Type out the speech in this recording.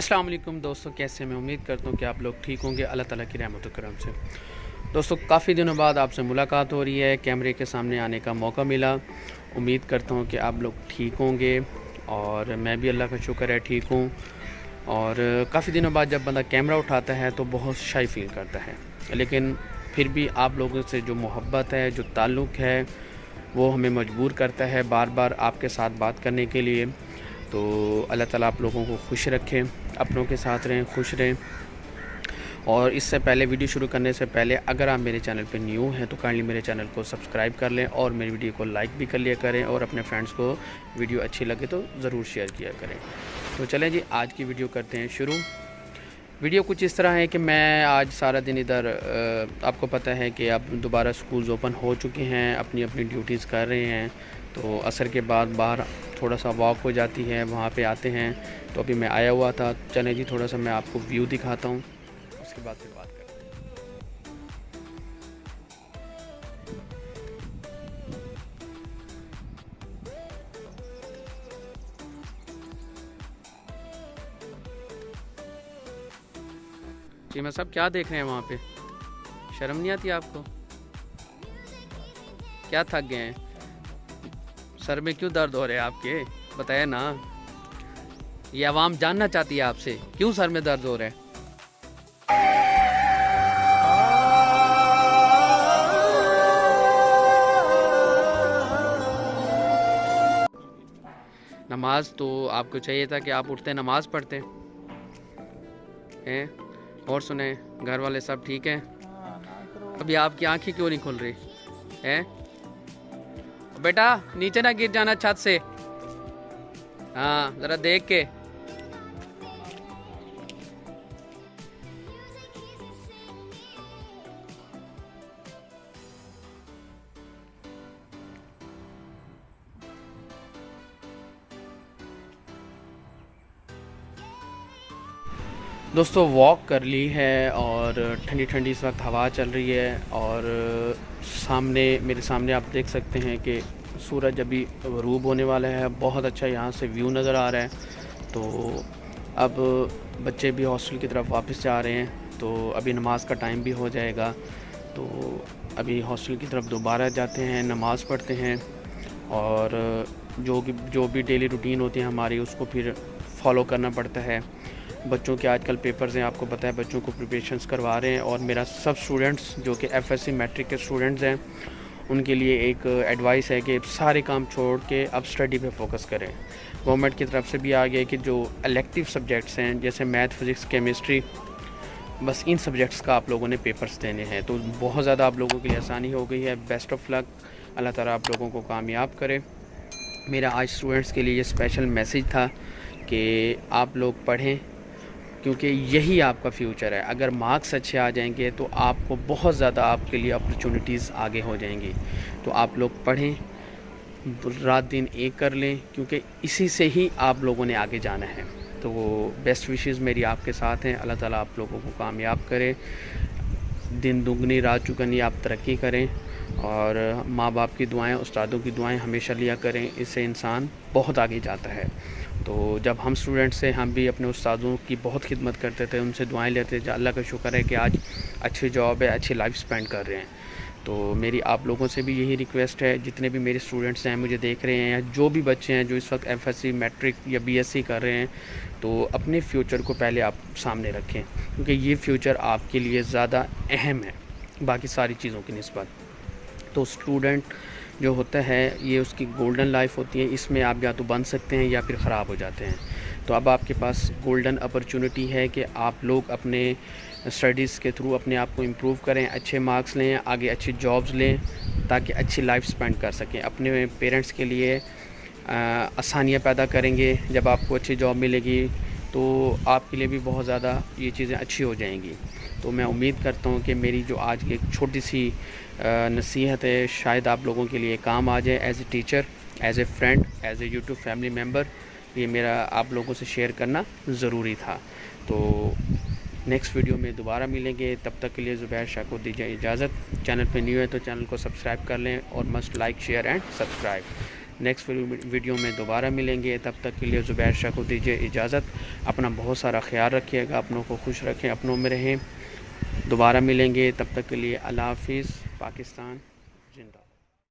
अस्सलाम वालेकुम दोस्तों, कैसे मैं उम्मीद करता हूँ कि आप लोग ठीक होंगे। अल्लाह ताला की रहमत करम से। दोस्तों, काफ़ी दिनों बाद आपसे मुलाकात हो रही है, कैमरे के सामने आने का मौका मिला। उम्मीद करता हूँ कि आप लोग ठीक होंगे और मैं भी अल्लाह का शुक्र है ठीक हूँ। और काफ़ी दिनों बाद जब बंदा कैमरा उठाता है तो बहुत शाई फील करता है। लेकिन फिर भी आप लोगों से जो मोहब्बत है, जो ताल्लुक़ है, वो हमें मजबूर करता है बार बार आपके साथ बात करने के लिए। तो अल्लाह ताला आप लोगों को खुश रखें। अपनों के साथ रहें, खुश रहें। और इससे पहले वीडियो शुरू करने से पहले अगर आप मेरे चैनल पर न्यू हैं तो काइंडली मेरे चैनल को सब्सक्राइब कर लें और मेरी वीडियो को लाइक भी कर लिया करें और अपने फ्रेंड्स को वीडियो अच्छी लगे तो ज़रूर शेयर किया करें। तो चलें जी, आज की वीडियो करते हैं शुरू। वीडियो कुछ इस तरह है कि मैं आज सारा दिन इधर आपको पता है कि अब दोबारा स्कूल्स ओपन हो चुके हैं अपनी अपनी ड्यूटीज़ कर रहे हैं। तो असर के बाद बाहर थोड़ा सा वॉक हो जाती है, वहाँ पे आते हैं। तो अभी मैं आया हुआ था। चले जी, थोड़ा सा मैं आपको व्यू दिखाता हूँ। उसके बाद फिर बात करते हैं। जी, मैं सब क्या देख रहे हैं वहाँ पे? शर्म नहीं आती आपको? क्या थक गए हैं? सर में क्यों दर्द हो रहे हैं आपके? बताया ना। ये आवाम जानना चाहती है आपसे, क्यों सर में दर्द हो रहा है? नमाज़ तो आपको चाहिए था कि आप उठते, नमाज़ पढ़ते। हैं? और सुने, घर वाले सब ठीक हैं? अभी आपकी आँखें क्यों नहीं खुल रही? हैं? बेटा नीचे ना गिर जाना छत से। हाँ ज़रा देख के। दोस्तों वॉक कर ली है और ठंडी ठंडी इस वक्त हवा चल रही है और सामने, मेरे सामने आप देख सकते हैं कि सूरज अभी गरूब होने वाला है। बहुत अच्छा यहाँ से व्यू नज़र आ रहा है। तो अब बच्चे भी हॉस्टल की तरफ़ वापस जा रहे हैं तो अभी नमाज़ का टाइम भी हो जाएगा। तो अभी हॉस्टल की तरफ़ दोबारा जाते हैं, नमाज़ पढ़ते हैं और जो जो भी डेली रूटीन होती है हमारी, उसको फिर फॉलो करना पड़ता है। बच्चों के आजकल पेपर्स हैं, आपको पता है बच्चों को प्रिपरेशंस करवा रहे हैं और मेरा सब स्टूडेंट्स जो कि एफएससी मैट्रिक के स्टूडेंट्स हैं, उनके लिए एक एडवाइस है कि सारे काम छोड़ के अब स्टडी पे फोकस करें। गवर्नमेंट की तरफ़ से भी आ गया कि जो इलेक्टिव सब्जेक्ट्स हैं, जैसे मैथ फिज़िक्स केमिस्ट्री बस इन सब्जेक्ट्स का आप लोगों ने पेपर्स देने हैं। तो बहुत ज़्यादा आप लोगों के लिए आसानी हो गई है। बेस्ट ऑफ़ लक अल्लाह ताला आप लोगों को कामयाब करे। मेरा आज स्टूडेंट्स के लिए ये स्पेशल मैसेज था। कि आप लोग पढ़ें, क्योंकि यही आपका फ्यूचर है। अगर मार्क्स अच्छे आ जाएँगे तो आपको बहुत ज़्यादा आपके लिए अपॉर्चुनिटीज़ आगे हो जाएँगी। तो आप लोग पढ़ें, रात दिन एक कर लें, क्योंकि इसी से ही आप लोगों ने आगे जाना है। तो बेस्ट विशेज़ मेरी आपके साथ हैं। अल्लाह ताला आप लोगों को कामयाब करे। दिन दुगनी, रात चुगनी आप तरक्की करें। और माँ बाप की दुआएँ, उस्तादों की दुआएँ हमेशा लिया करें, इससे इंसान बहुत आगे जाता है। तो जब हम स्टूडेंट्स से, हम भी अपने उस्तादों की बहुत खिदमत करते थे, उनसे दुआएँ लेते थे, अल्लाह का शुक्र है कि आज अच्छी जॉब है, अच्छी लाइफ स्पेंड कर रहे हैं। तो मेरी आप लोगों से भी यही रिक्वेस्ट है, जितने भी मेरे स्टूडेंट्स हैं, मुझे देख रहे हैं, या जो भी बच्चे हैं, जो इस वक्त एफएससी मैट्रिक या बीएससी कर रहे हैं तो अपने फ्यूचर को पहले आप सामने रखें, क्योंकि ये फ्यूचर आपके लिए ज़्यादा अहम है, बाकी सारी चीज़ों की नस्बत। तो स्टूडेंट जो होता है, ये उसकी गोल्डन लाइफ होती है, इसमें आप या तो बन सकते हैं या फिर ख़राब हो जाते हैं। तो अब आपके पास गोल्डन अपॉर्चुनिटी है कि आप लोग अपने स्टडीज़ के थ्रू अपने आप को इम्प्रूव करें, अच्छे मार्क्स लें, आगे अच्छी जॉब्स लें, ताकि अच्छी लाइफ स्पेंड कर सकें। अपने पेरेंट्स के लिए आसानियाँ पैदा करेंगे। जब आपको अच्छी जॉब मिलेगी तो आपके लिए भी बहुत ज़्यादा ये चीज़ें अच्छी हो जाएँगी। तो मैं उम्मीद करता हूँ कि मेरी जो आज की एक छोटी सी नसीहत है, शायद आप लोगों के लिए काम आ जाए as a teacher as a friend as a YouTube family member ये मेरा आप लोगों से शेयर करना ज़रूरी था। तो नेक्स्ट वीडियो में दोबारा मिलेंगे। तब तक के लिए ज़ुबैर शाह को दीजिए इजाज़त। चैनल पे न्यू है तो चैनल को सब्सक्राइब कर लें और must like share and subscribe next video में दोबारा मिलेंगे। तब तक के लिए ज़ुबैर शाह को दीजिए इजाज़त। अपना बहुत सारा ख्याल रखिएगा, अपनों को खुश रखें, अपनों में रहें। दोबारा मिलेंगे। तब तक के लिए अल्लाह हाफिज़, पाकिस्तान।